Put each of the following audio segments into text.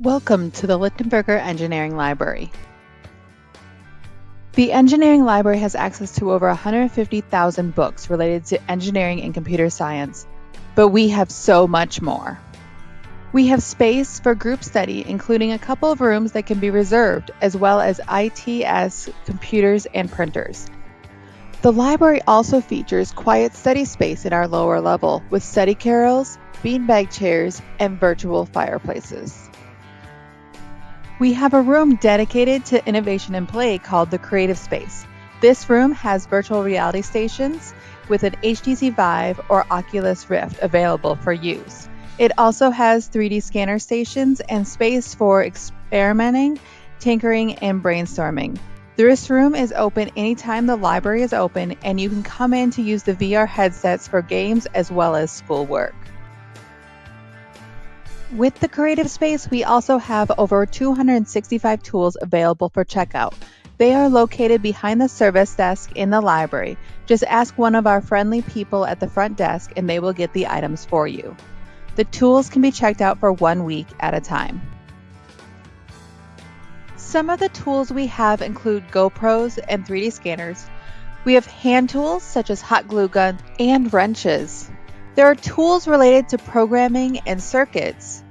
Welcome to the Lichtenberger Engineering Library. The Engineering Library has access to over 150,000 books related to engineering and computer science, but we have so much more. We have space for group study, including a couple of rooms that can be reserved, as well as ITS computers and printers. The library also features quiet study space in our lower level with study carrels, beanbag chairs, and virtual fireplaces. We have a room dedicated to innovation and play called the Creative Space. This room has virtual reality stations with an HTC Vive or Oculus Rift available for use. It also has 3D scanner stations and space for experimenting, tinkering, and brainstorming. This room is open anytime the library is open, and you can come in to use the VR headsets for games as well as schoolwork. With the creative space, we also have over 265 tools available for checkout. They are located behind the service desk in the library. Just ask one of our friendly people at the front desk and they will get the items for you. The tools can be checked out for one week at a time. Some of the tools we have include GoPros and 3D scanners. We have hand tools such as hot glue gun and wrenches. There are tools related to programming and circuits.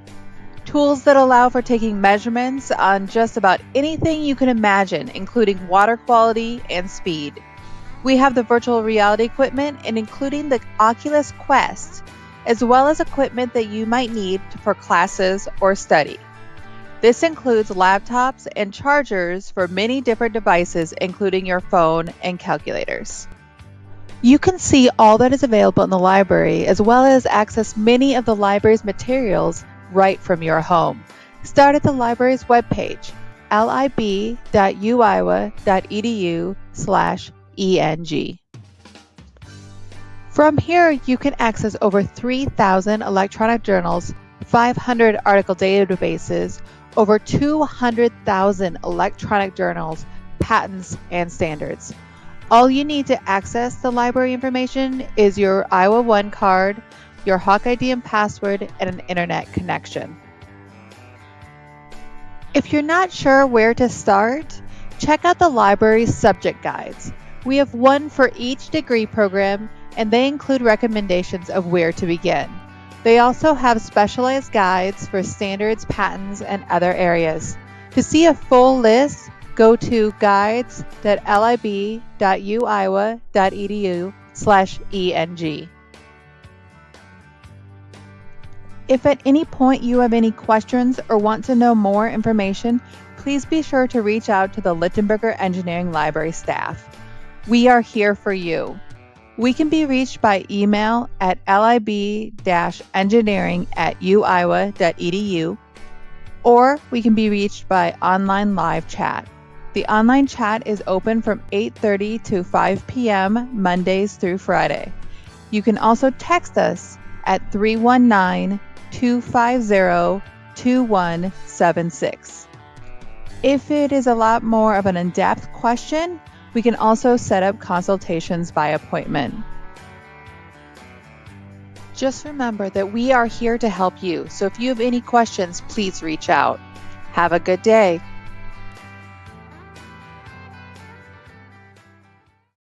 Tools that allow for taking measurements on just about anything you can imagine, including water quality and speed. We have the virtual reality equipment and including the Oculus Quest as well as equipment that you might need for classes or study. This includes laptops and chargers for many different devices, including your phone and calculators. You can see all that is available in the library as well as access many of the library's materials right from your home. Start at the library's webpage, lib.uiowa.edu slash ENG. From here, you can access over 3,000 electronic journals, 500 article databases, over 200,000 electronic journals, patents, and standards. All you need to access the library information is your Iowa One card, your Hawk ID and password, and an internet connection. If you're not sure where to start, check out the library's subject guides. We have one for each degree program and they include recommendations of where to begin. They also have specialized guides for standards, patents, and other areas. To see a full list, go to guides.lib.uiowa.edu slash ENG. If at any point you have any questions or want to know more information, please be sure to reach out to the Lichtenberger Engineering Library staff. We are here for you. We can be reached by email at lib-engineering at uiowa.edu, or we can be reached by online live chat. The online chat is open from 8:30 to 5 p.m. Mondays through Friday. You can also text us at 319-250-2176. If it is a lot more of an in-depth question, we can also set up consultations by appointment. Just remember that we are here to help you, so if you have any questions, please reach out. Have a good day.